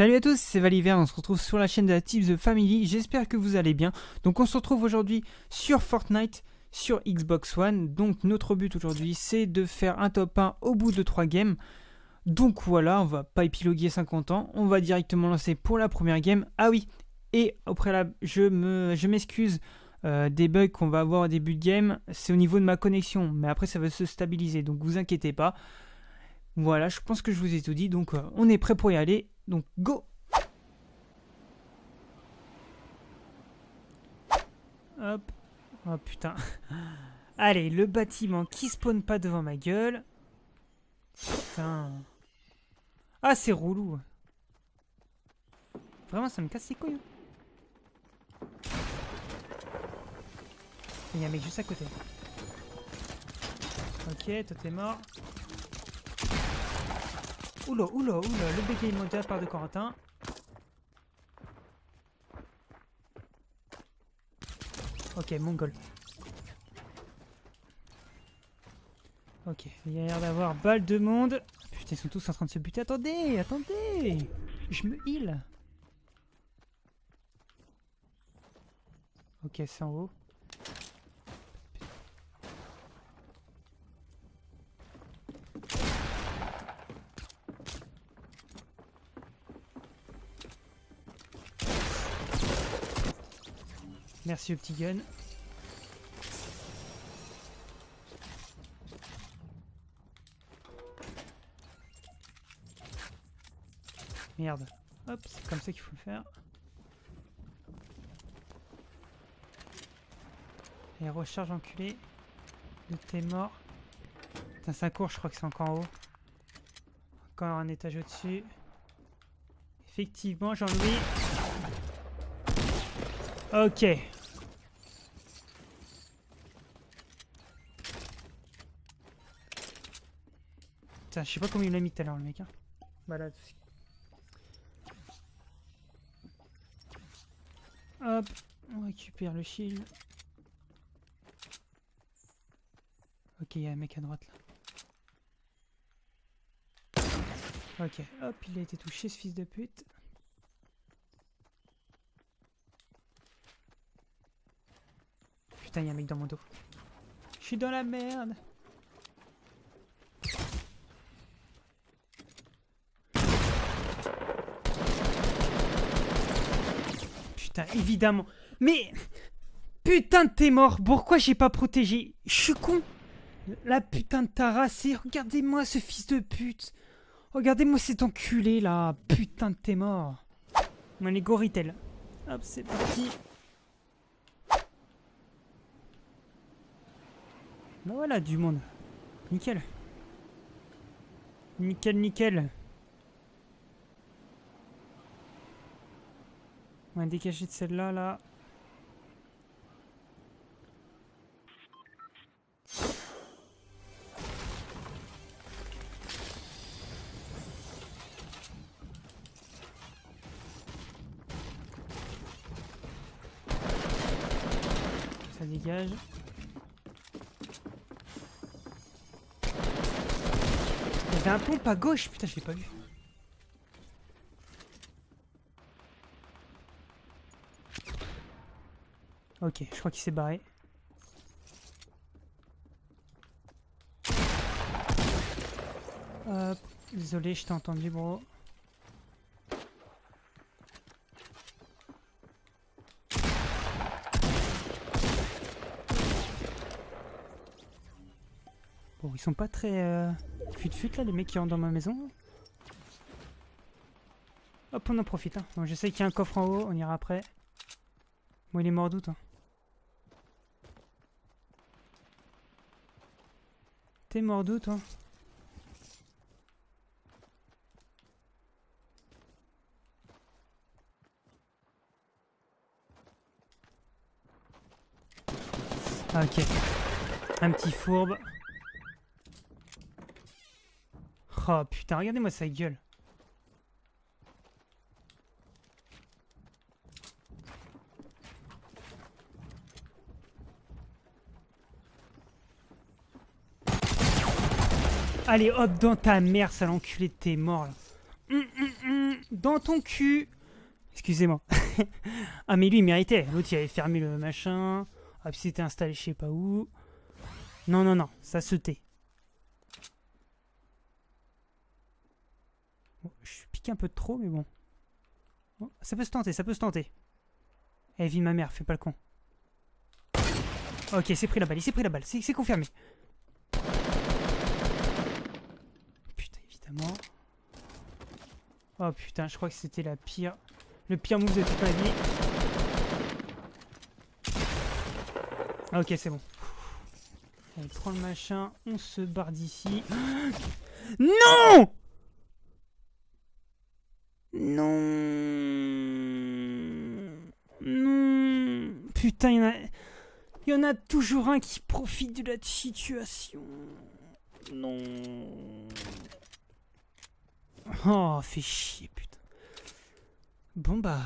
Salut à tous, c'est Valiver, on se retrouve sur la chaîne de la Tips The Family, j'espère que vous allez bien. Donc on se retrouve aujourd'hui sur Fortnite, sur Xbox One. Donc notre but aujourd'hui c'est de faire un top 1 au bout de 3 games. Donc voilà, on va pas épiloguer 50 ans, on va directement lancer pour la première game. Ah oui, et au préalable, je m'excuse je euh, des bugs qu'on va avoir au début de game, c'est au niveau de ma connexion, mais après ça va se stabiliser, donc vous inquiétez pas. Voilà, je pense que je vous ai tout dit, donc euh, on est prêt pour y aller. Donc go Hop. Oh putain. Allez, le bâtiment qui spawn pas devant ma gueule. Putain. Ah, c'est roulou. Vraiment, ça me casse les couilles. Il y a un mec juste à côté. Ok, toi t'es mort. Oula, oula, oula, le bégaye mondial part de Corentin. Ok, mongol. Ok, il y a l'air d'avoir balle de monde. Putain, ils sont tous en train de se buter. Attendez, attendez Je me heal. Ok, c'est en haut. Merci au petit gun. Merde. Hop, c'est comme ça qu'il faut le faire. Et recharge enculé. De t'es mort. Putain, ça court, je crois que c'est encore en haut. Encore un étage au-dessus. Effectivement, Jean-Louis. Ok. Je sais pas combien il l'a mis tout à l'heure le mec. Hein. Hop, on récupère le shield. Ok, il y a un mec à droite là. Ok, hop, il a été touché ce fils de pute. Putain, il y a un mec dans mon dos. Je suis dans la merde. Évidemment. Mais... Putain de t'es mort. Pourquoi j'ai pas protégé? Je suis con. La putain de ta Regardez-moi ce fils de pute. Regardez-moi cet enculé là. Putain de t'es mort. On est Goritel. Hop, c'est parti. Bah voilà, du monde. Nickel. Nickel, nickel. On va décacher de celle-là, là. Ça dégage. Il y avait un pompe à gauche, putain, je l'ai pas vu. Ok, je crois qu'il s'est barré. Hop, désolé, je t'ai entendu, bro. Bon, ils sont pas très... Euh... Fut-fut là, les mecs qui rentrent dans ma maison. Hop, on en profite. Hein. Bon, je qu'il y a un coffre en haut, on ira après. Bon, il est mort doute. Hein. T'es mort d'où toi? Ok. Un petit fourbe. Oh putain, regardez-moi sa gueule. Allez hop dans ta mère, sale enculé, t'es mort là. Hum, hum, hum. dans ton cul. Excusez-moi. ah, mais lui, il méritait. L'autre, il avait fermé le machin. Ah, puis c'était installé je sais pas où. Non, non, non, ça se tait. je pique un peu trop, mais bon. ça peut se tenter, ça peut se tenter. Eh, vie ma mère, fais pas le con. Ok, c'est pris la balle, il s'est pris la balle, c'est confirmé. Putain, Oh putain, je crois que c'était la pire... Le pire move de toute ma vie. Ok, c'est bon. Allez, prends le machin, on se barre d'ici. Non Non Non Putain, il y en a... Il y en a toujours un qui profite de la situation. Non. Oh, fait chier, putain. Bon bah,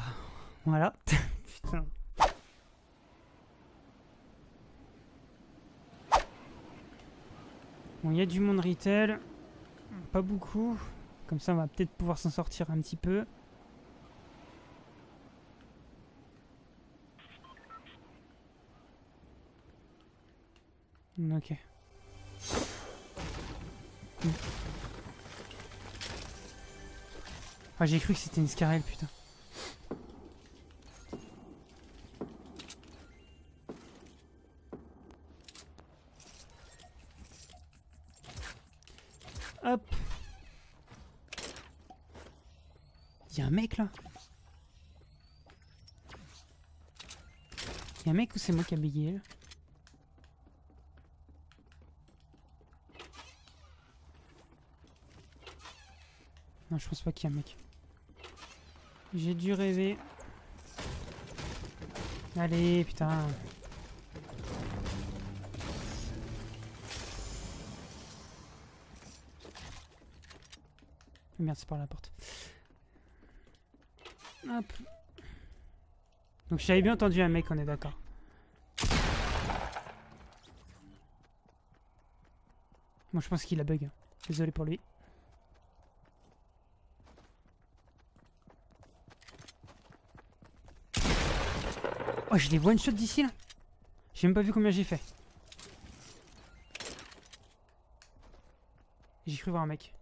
voilà. putain. Bon, il y a du monde retail. Pas beaucoup. Comme ça, on va peut-être pouvoir s'en sortir un petit peu. Ok. Ah, j'ai cru que c'était une scarelle, putain. Hop. Il y a un mec là. Il y a un mec ou c'est moi qui a bégayé là Non, je pense pas qu'il y a un mec. J'ai dû rêver. Allez, putain. Merde, c'est par la porte. Hop. Donc j'avais bien entendu un mec, on est d'accord. Moi je pense qu'il a bug. Désolé pour lui. Oh, je les one shot d'ici là J'ai même pas vu combien j'ai fait. J'ai cru voir un mec.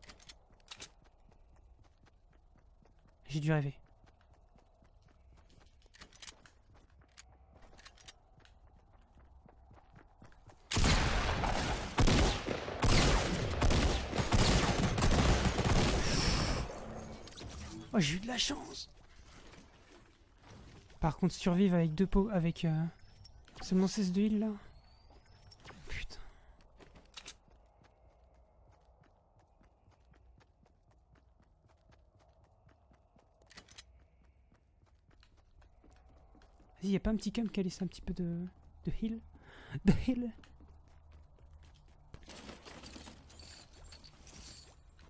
J'ai dû rêver. Oh, j'ai eu de la chance par contre, survivre avec deux pots, avec euh, seulement 16 de heal là. Putain. Vas-y, y'a pas un petit cam qui a laissé un petit peu de, de heal De heal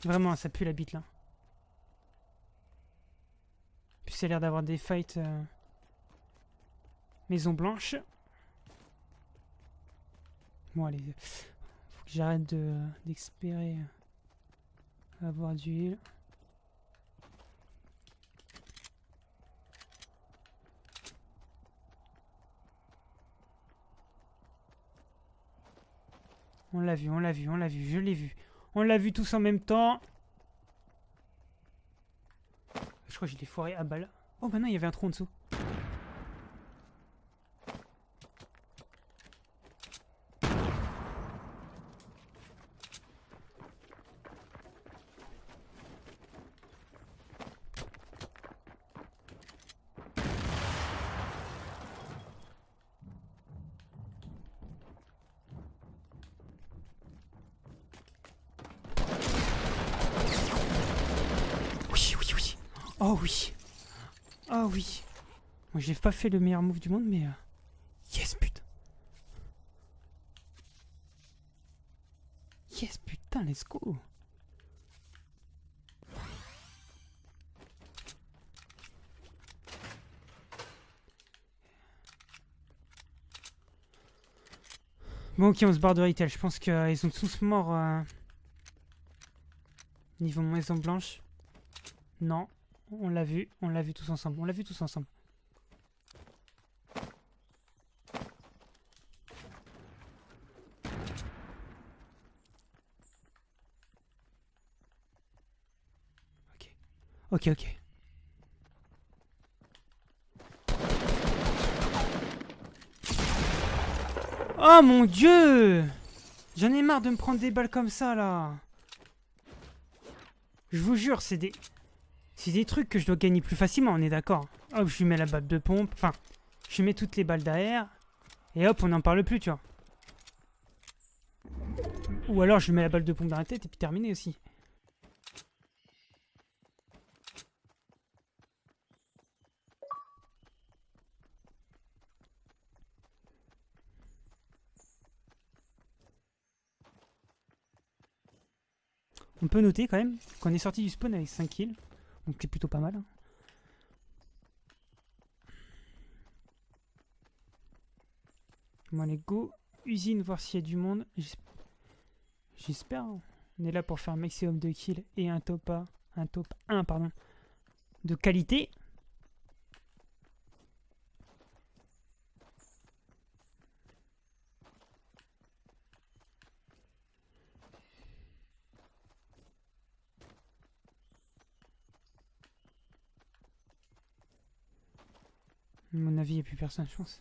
Vraiment, ça pue la bite là. Puis ça a l'air d'avoir des fights... Euh, Maison blanche. Bon, allez. Faut que j'arrête d'espérer avoir du. On l'a vu, on l'a vu, on l'a vu, je l'ai vu. On l'a vu tous en même temps. Je crois que je l'ai foiré à balle. Oh bah non, il y avait un trou en dessous. Oh oui. Oh oui. Moi j'ai pas fait le meilleur move du monde mais... Euh, yes putain. Yes putain, let's go. Bon ok on se barre de retail, je pense qu'ils sont tous morts euh... Niveau maison blanche. Non. On l'a vu, on l'a vu tous ensemble, on l'a vu tous ensemble. Ok, ok. Oh mon dieu J'en ai marre de me prendre des balles comme ça là. Je vous jure, c'est des... C'est des trucs que je dois gagner plus facilement, on est d'accord. Hop, je lui mets la balle de pompe. Enfin, je lui mets toutes les balles derrière. Et hop, on n'en parle plus, tu vois. Ou alors je lui mets la balle de pompe dans la tête et puis terminé aussi. On peut noter quand même qu'on est sorti du spawn avec 5 kills. Donc c'est plutôt pas mal. hein. Bon allez go. Usine voir s'il y a du monde. J'es- J'espère. hein. On est là pour faire un maximum de kills et un top 1, un top 1 pardon, de qualité. Mon avis, il n'y a plus personne, je pense.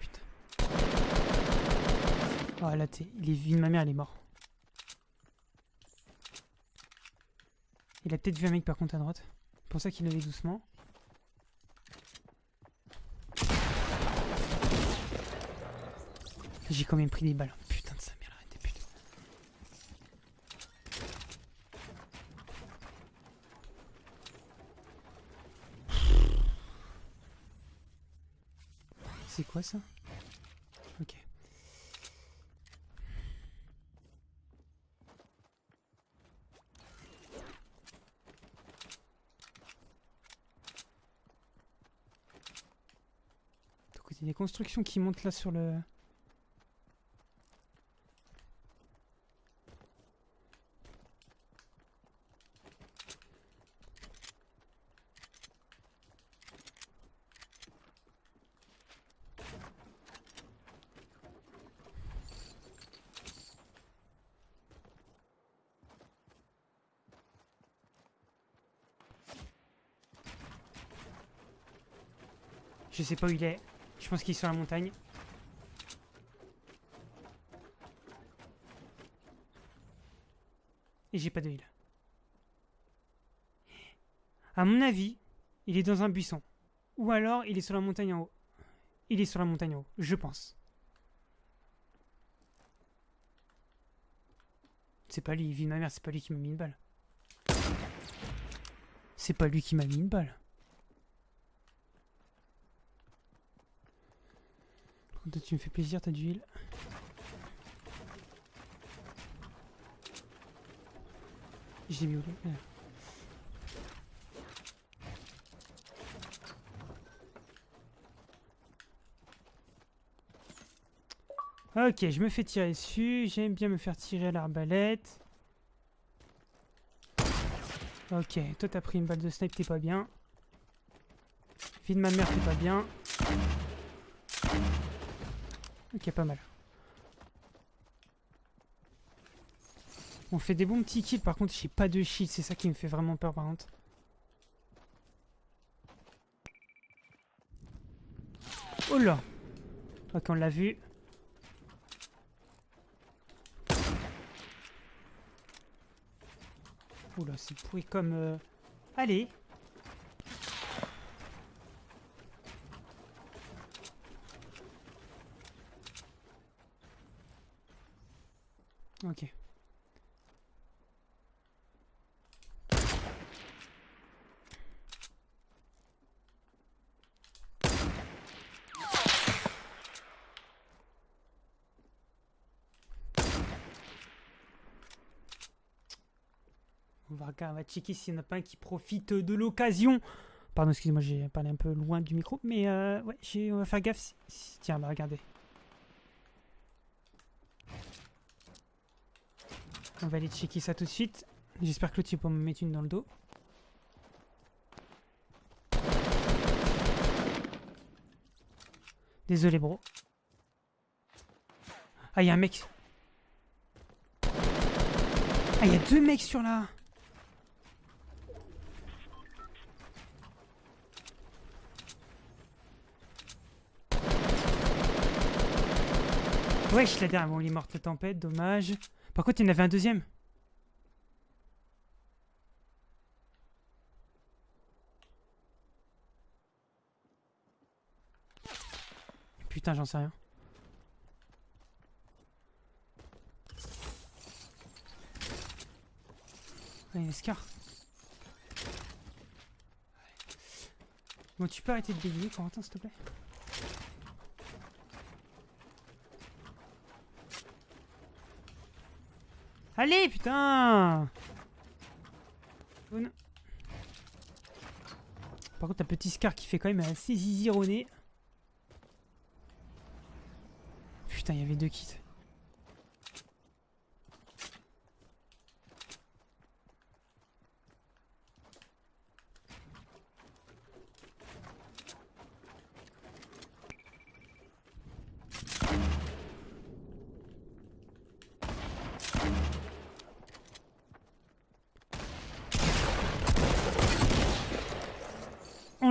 Putain. Oh là, t'es... Il est ma mère, il est mort. Il a peut-être vu un mec par contre à droite. C'est pour ça qu'il allait doucement. J'ai quand même pris des balles. Putain de sa mère, arrêtez putain. C'est quoi ça Ok. Donc il y a des constructions qui montent là sur le... Je sais pas où il est. Je pense qu'il est sur la montagne. Et j'ai pas de heal. À mon avis, il est dans un buisson. Ou alors, il est sur la montagne en haut. Il est sur la montagne en haut, je pense. C'est pas lui, vie de ma mère, c'est pas lui qui m'a mis une balle. C'est pas lui qui m'a mis une balle. Par contre, toi, tu me fais plaisir, t'as du heal. J'ai mis où Ok, je me fais tirer dessus. J'aime bien me faire tirer à l'arbalète. Ok, toi t'as pris une balle de snipe, t'es pas bien. Vie de ma mère, t'es pas bien. Ok, pas mal. On fait des bons petits kills, par contre j'ai pas de shield, c'est ça qui me fait vraiment peur par contre. Oh là Ok, on l'a vu. Oula, c'est pourri comme... euh, Allez Ok. On va regarder, on va checker s'il n'y en a pas un qui profite de l'occasion. Pardon, excusez-moi, j'ai parlé un peu loin du micro, mais euh, ouais, on va faire gaffe. Tiens, bah regardez. On va aller checker ça tout de suite. J'espère que l'autre peut me mettre une dans le dos. Désolé, bro. Ah, il y a un mec. Ah, il y a deux mecs sur là. Wesh, la dernière, bon, il est mort de tempête, dommage. Par contre, il y en avait un deuxième. Putain, j'en sais rien. Ah, il y a Scar. Bon, tu peux arrêter de bégayer, Corentin, s'il te plaît? Allez, putain Par contre, un petit Scar qui fait quand même assez zizironné. Putain, il y avait deux kits.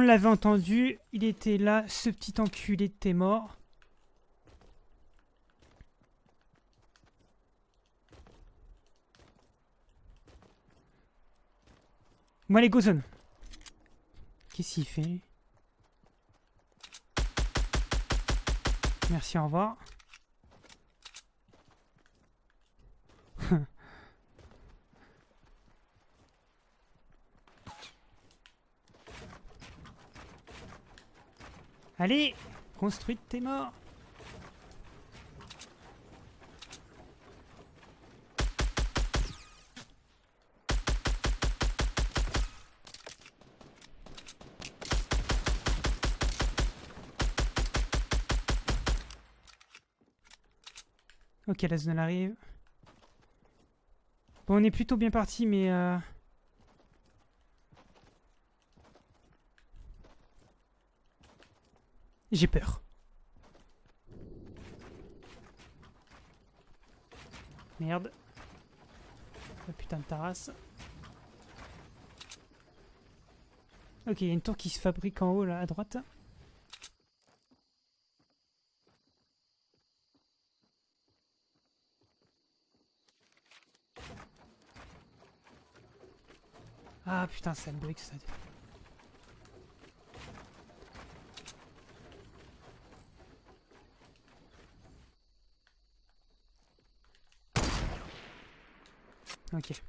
L'avait entendu, il était là, ce petit enculé était mort. Moi les Gozon. Qu'est-ce qu'il fait? Merci, au revoir. Allez Construite tes morts Ok, la zone arrive. Bon, on est plutôt bien parti, mais... Euh... J'ai peur. Merde. La putain de terrasse. Ok, il y a une tour qui se fabrique en haut là à droite. Ah putain, ça bug ça. Ok.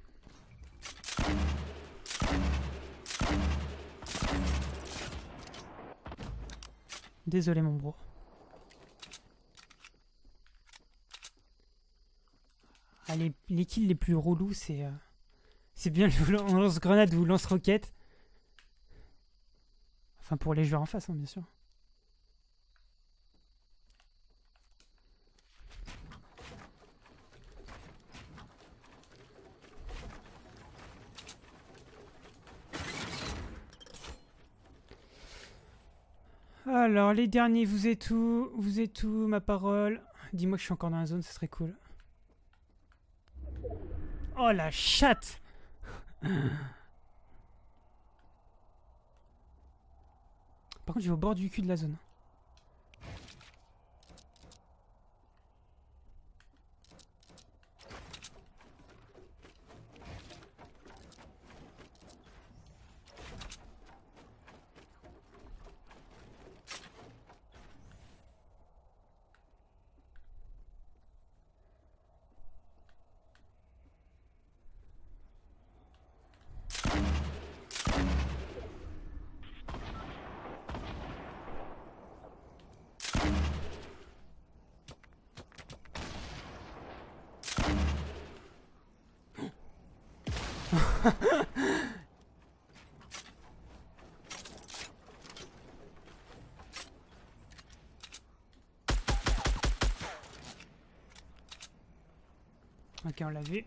Désolé mon bro. Ah, les, les kills les plus relous, c'est... Euh, c'est bien le lance-grenade ou lance-roquette. Enfin pour les joueurs en face, hein, bien sûr. Alors, les derniers, vous êtes où? Vous êtes où, ma parole? Dis-moi que je suis encore dans la zone, ça serait cool. Oh, la chatte Par contre, je vais au bord du cul de la zone. ok, on l'a vu.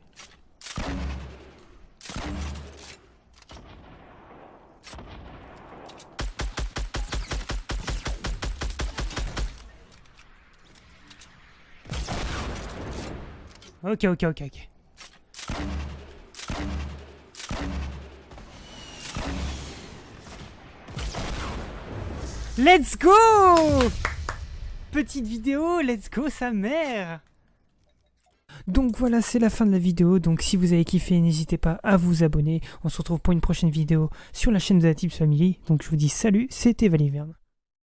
Ok, ok, ok, ok. Let's go Petite vidéo, let's go sa mère donc voilà, c'est la fin de la vidéo. Donc si vous avez kiffé, n'hésitez pas à vous abonner. On se retrouve pour une prochaine vidéo sur la chaîne de la Tips Family. Donc je vous dis salut, c'était Valiverne.